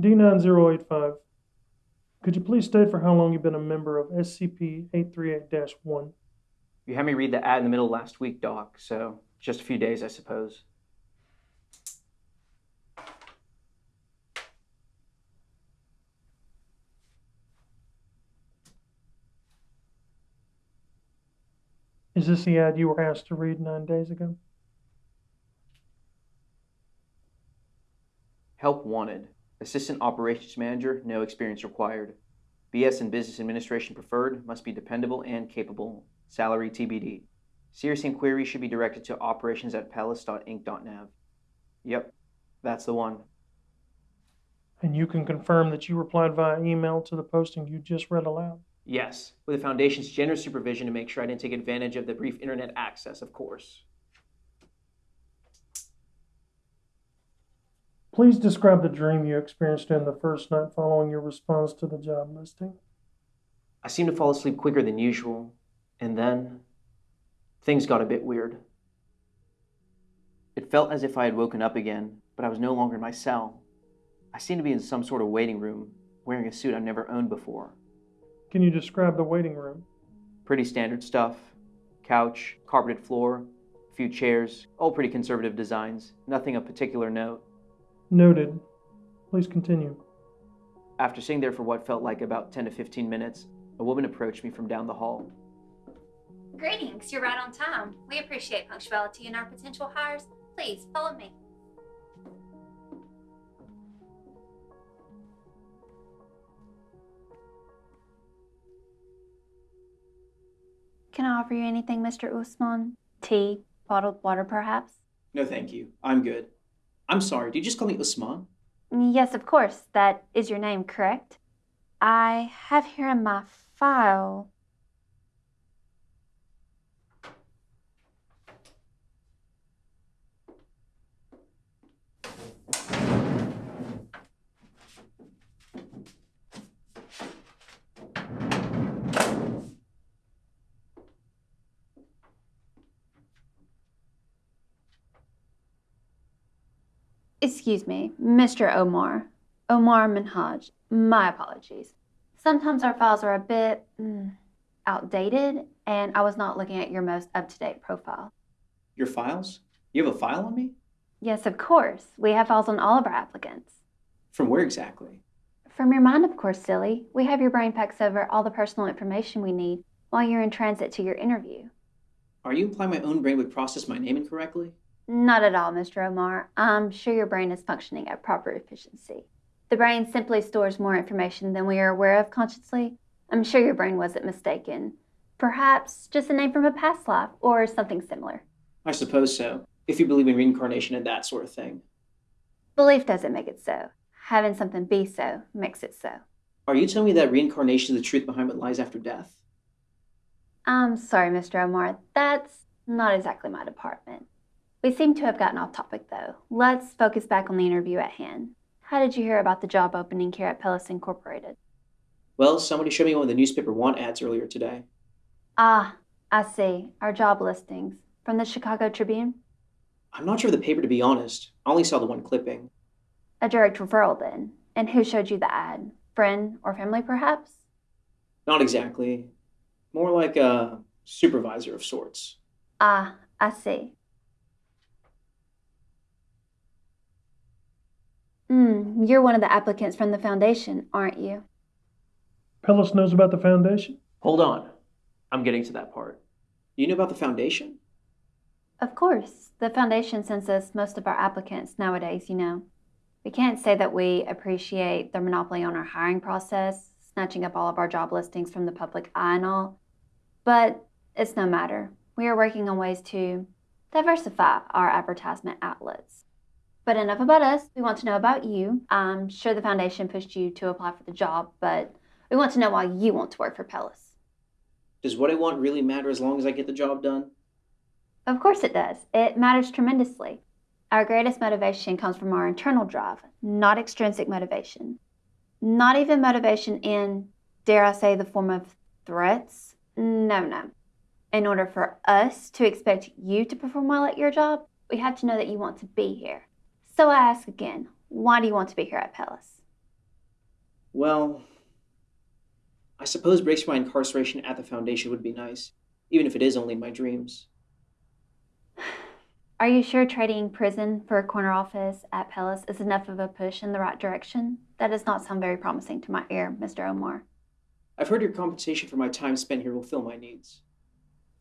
D9085, could you please state for how long you've been a member of SCP-838-1? You had me read the ad in the middle last week, Doc, so just a few days, I suppose. Is this the ad you were asked to read nine days ago? Help wanted. Assistant Operations Manager, no experience required. BS in Business Administration preferred, must be dependable and capable. Salary TBD. Serious inquiries should be directed to operations at palace.inc.nav. Yep, that's the one. And you can confirm that you replied via email to the posting you just read aloud? Yes, with the Foundation's generous supervision to make sure I didn't take advantage of the brief internet access, of course. Please describe the dream you experienced in the first night following your response to the job listing. I seemed to fall asleep quicker than usual, and then things got a bit weird. It felt as if I had woken up again, but I was no longer in my cell. I seemed to be in some sort of waiting room, wearing a suit I've never owned before. Can you describe the waiting room? Pretty standard stuff couch, carpeted floor, a few chairs, all pretty conservative designs, nothing of particular note. Noted. Please continue. After sitting there for what felt like about 10 to 15 minutes, a woman approached me from down the hall. Greetings, you're right on time. We appreciate punctuality in our potential hires. Please follow me. Can I offer you anything, Mr. Usman? Tea, bottled water, perhaps? No, thank you. I'm good. I'm sorry, did you just call me Usman? Yes, of course. That is your name, correct? I have here in my file. Excuse me, Mr. Omar. Omar Minhaj. My apologies. Sometimes our files are a bit mm, outdated, and I was not looking at your most up to date profile. Your files? You have a file on me? Yes, of course. We have files on all of our applicants. From where exactly? From your mind, of course, silly. We have your brain fax over all the personal information we need while you're in transit to your interview. Are you implying my own brain would process my name incorrectly? Not at all, Mr. Omar. I'm sure your brain is functioning at proper efficiency. The brain simply stores more information than we are aware of consciously. I'm sure your brain wasn't mistaken. Perhaps just a name from a past life or something similar. I suppose so, if you believe in reincarnation and that sort of thing. Belief doesn't make it so. Having something be so makes it so. Are you telling me that reincarnation is the truth behind what lies after death? I'm sorry, Mr. Omar. That's not exactly my department. We seem to have gotten off topic, though. Let's focus back on the interview at hand. How did you hear about the job opening here at Pellis Incorporated? Well, somebody showed me one of the newspaper want ads earlier today. Ah, I see. Our job listings. From the Chicago Tribune? I'm not sure of the paper, to be honest. I only saw the one clipping. A direct referral, then. And who showed you the ad? Friend or family, perhaps? Not exactly. More like a supervisor of sorts. Ah, I see. Hmm, you're one of the applicants from the foundation, aren't you? Pellis knows about the foundation? Hold on. I'm getting to that part. You know about the foundation? Of course. The foundation sends us most of our applicants nowadays, you know. We can't say that we appreciate their monopoly on our hiring process, snatching up all of our job listings from the public eye and all. But it's no matter. We are working on ways to diversify our advertisement outlets. But enough about us. We want to know about you. I'm sure the foundation pushed you to apply for the job, but we want to know why you want to work for Pellis. Does what I want really matter as long as I get the job done? Of course it does. It matters tremendously. Our greatest motivation comes from our internal drive, not extrinsic motivation. Not even motivation in, dare I say, the form of threats. No, no. In order for us to expect you to perform well at your job, we have to know that you want to be here. So I ask again, why do you want to be here at Pellis? Well, I suppose breaks my incarceration at the Foundation would be nice, even if it is only in my dreams. Are you sure trading prison for a corner office at Pellis is enough of a push in the right direction? That does not sound very promising to my ear, Mr. Omar. I've heard your compensation for my time spent here will fill my needs.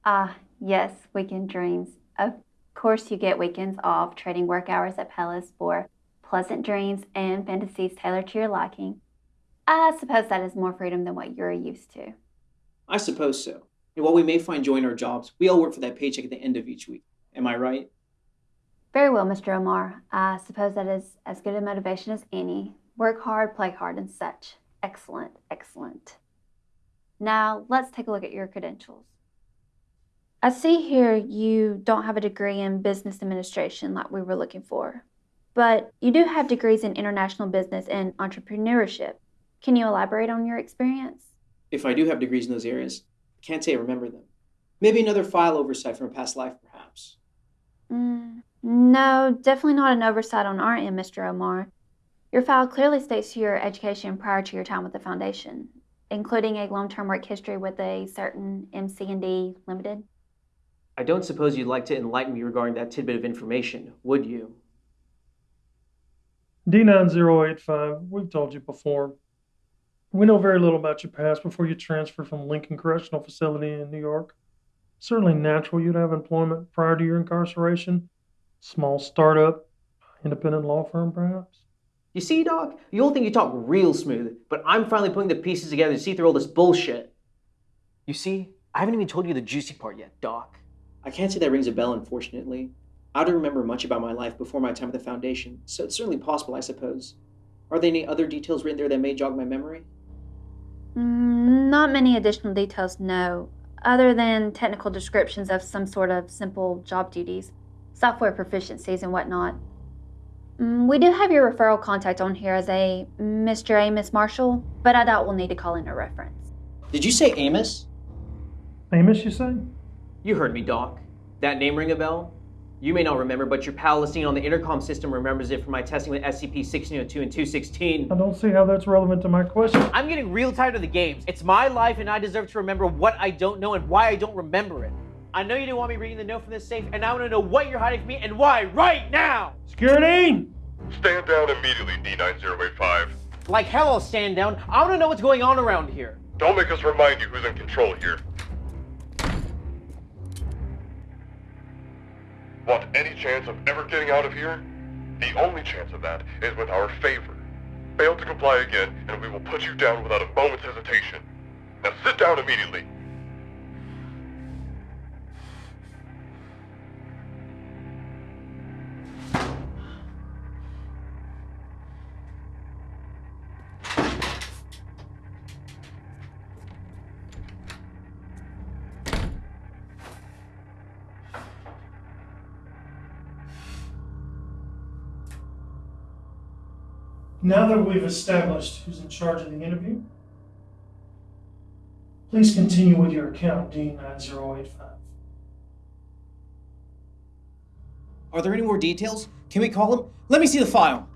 Ah, yes, weekend dreams. Of course, you get weekends off trading work hours at Pellis for pleasant dreams and fantasies tailored to your liking. I suppose that is more freedom than what you're used to. I suppose so. And while we may find joy in our jobs, we all work for that paycheck at the end of each week. Am I right? Very well, Mr. Omar. I suppose that is as good a motivation as any. Work hard, play hard, and such. Excellent, excellent. Now, let's take a look at your credentials. I see here you don't have a degree in business administration like we were looking for, but you do have degrees in international business and entrepreneurship. Can you elaborate on your experience? If I do have degrees in those areas, I can't say I remember them. Maybe another file oversight from a past life, perhaps. Mm, no, definitely not an oversight on our end, Mr. Omar. Your file clearly states your education prior to your time with the foundation, including a long-term work history with a certain MC&D Limited. I don't suppose you'd like to enlighten me regarding that tidbit of information, would you? D9085, we've told you before. We know very little about your past before you transferred from Lincoln Correctional Facility in New York. Certainly natural you'd have employment prior to your incarceration. Small startup, independent law firm, perhaps. You see, Doc, you all think you talk real smooth, but I'm finally putting the pieces together to see through all this bullshit. You see, I haven't even told you the juicy part yet, Doc. I can't say that rings a bell, unfortunately. I don't remember much about my life before my time at the Foundation, so it's certainly possible, I suppose. Are there any other details written there that may jog my memory? Mm, not many additional details, no, other than technical descriptions of some sort of simple job duties, software proficiencies, and whatnot. Mm, we do have your referral contact on here as a Mr. Amos Marshall, but I doubt we'll need to call in a reference. Did you say Amos? Amos, you say? You heard me, Doc. That name ring a bell? You may not remember, but your pal listening on the intercom system remembers it from my testing with SCP 1602 and 216. I don't see how that's relevant to my question. I'm getting real tired of the games. It's my life, and I deserve to remember what I don't know and why I don't remember it. I know you didn't want me reading the note from this safe, and I want to know what you're hiding from me and why right now! Security! Stand down immediately, D9085. Like hell, I'll stand down. I want to know what's going on around here. Don't make us remind you who's in control here. Want any chance of ever getting out of here? The only chance of that is with our favor. Fail to comply again, and we will put you down without a moment's hesitation. Now sit down immediately. Now that we've established who's in charge of the interview, please continue with your account, D9085. Are there any more details? Can we call him? Let me see the file.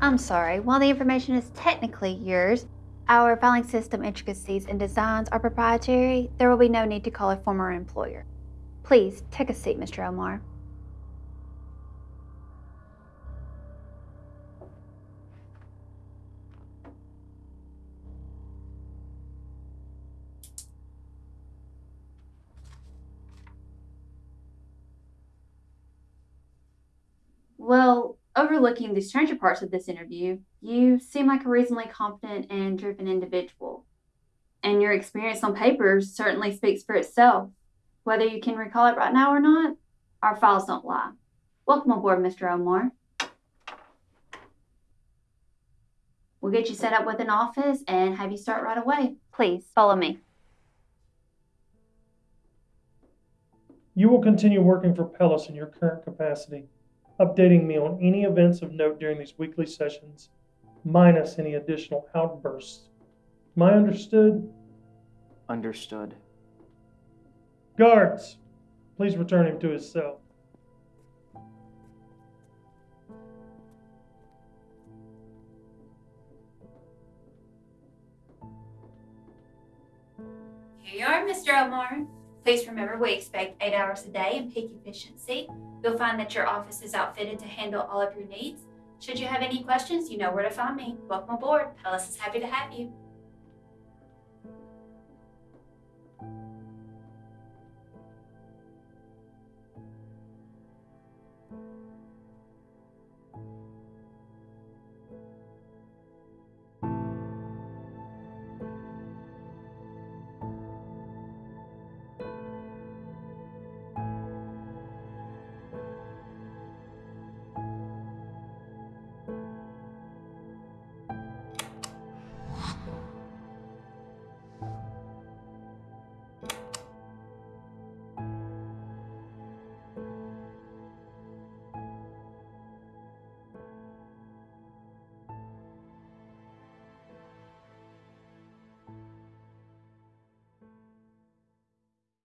I'm sorry, while the information is technically yours, our filing system intricacies and designs are proprietary, there will be no need to call a former employer. Please take a seat, Mr. Omar. Overlooking the stranger parts of this interview, you seem like a reasonably competent and driven individual. And your experience on paper certainly speaks for itself. Whether you can recall it right now or not, our files don't lie. Welcome aboard, Mr. Omar. We'll get you set up with an office and have you start right away. Please follow me. You will continue working for Pellis in your current capacity, updating me on any events of note during these weekly sessions, minus any additional outbursts. Am I understood? Understood. Guards, please return him to his cell. Here you are, Mr. Elmore. Please remember we expect eight hours a day and peak efficiency. You'll find that your office is outfitted to handle all of your needs. Should you have any questions, you know where to find me. Welcome aboard. Pellis is happy to have you.